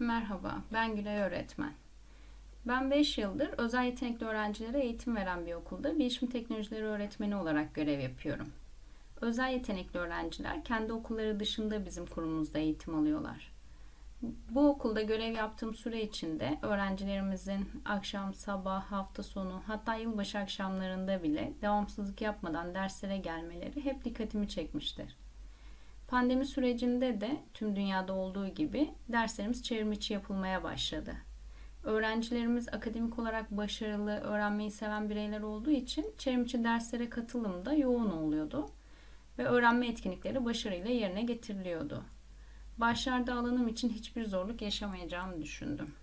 Merhaba, ben Gülay öğretmen. Ben 5 yıldır özel yetenekli öğrencilere eğitim veren bir okulda bilişim teknolojileri öğretmeni olarak görev yapıyorum. Özel yetenekli öğrenciler kendi okulları dışında bizim kurumumuzda eğitim alıyorlar. Bu okulda görev yaptığım süre içinde öğrencilerimizin akşam, sabah, hafta sonu hatta yılbaşı akşamlarında bile devamsızlık yapmadan derslere gelmeleri hep dikkatimi çekmiştir. Pandemi sürecinde de tüm dünyada olduğu gibi derslerimiz çevrim içi yapılmaya başladı. Öğrencilerimiz akademik olarak başarılı, öğrenmeyi seven bireyler olduğu için çevrim içi derslere katılım da yoğun oluyordu ve öğrenme etkinlikleri başarıyla yerine getiriliyordu. Başlarda alanım için hiçbir zorluk yaşamayacağımı düşündüm.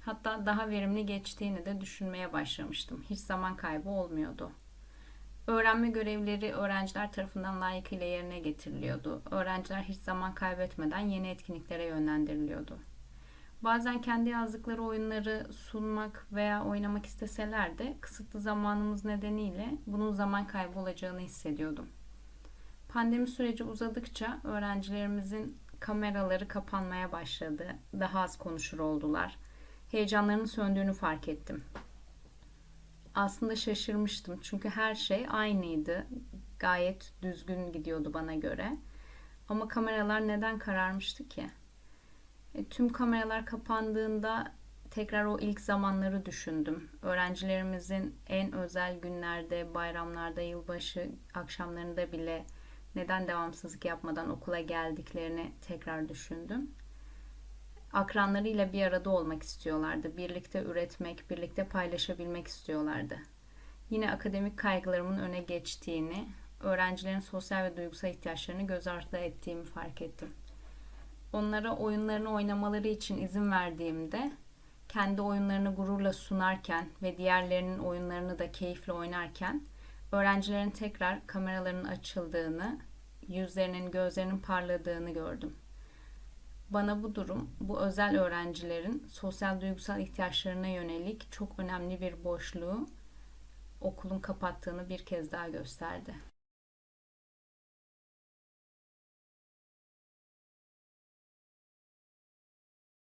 Hatta daha verimli geçtiğini de düşünmeye başlamıştım. Hiç zaman kaybı olmuyordu. Öğrenme görevleri öğrenciler tarafından layıkıyla yerine getiriliyordu. Öğrenciler hiç zaman kaybetmeden yeni etkinliklere yönlendiriliyordu. Bazen kendi yazdıkları oyunları sunmak veya oynamak isteseler de kısıtlı zamanımız nedeniyle bunun zaman kaybı olacağını hissediyordum. Pandemi süreci uzadıkça öğrencilerimizin kameraları kapanmaya başladı. Daha az konuşur oldular. Heyecanlarının söndüğünü fark ettim aslında şaşırmıştım. Çünkü her şey aynıydı. Gayet düzgün gidiyordu bana göre. Ama kameralar neden kararmıştı ki? E, tüm kameralar kapandığında tekrar o ilk zamanları düşündüm. Öğrencilerimizin en özel günlerde, bayramlarda, yılbaşı akşamlarında bile neden devamsızlık yapmadan okula geldiklerini tekrar düşündüm akranlarıyla bir arada olmak istiyorlardı. Birlikte üretmek, birlikte paylaşabilmek istiyorlardı. Yine akademik kaygılarımın öne geçtiğini, öğrencilerin sosyal ve duygusal ihtiyaçlarını göz ardı ettiğimi fark ettim. Onlara oyunlarını oynamaları için izin verdiğimde kendi oyunlarını gururla sunarken ve diğerlerinin oyunlarını da keyifle oynarken öğrencilerin tekrar kameralarının açıldığını, yüzlerinin, gözlerinin parladığını gördüm. Bana bu durum, bu özel öğrencilerin sosyal duygusal ihtiyaçlarına yönelik çok önemli bir boşluğu okulun kapattığını bir kez daha gösterdi.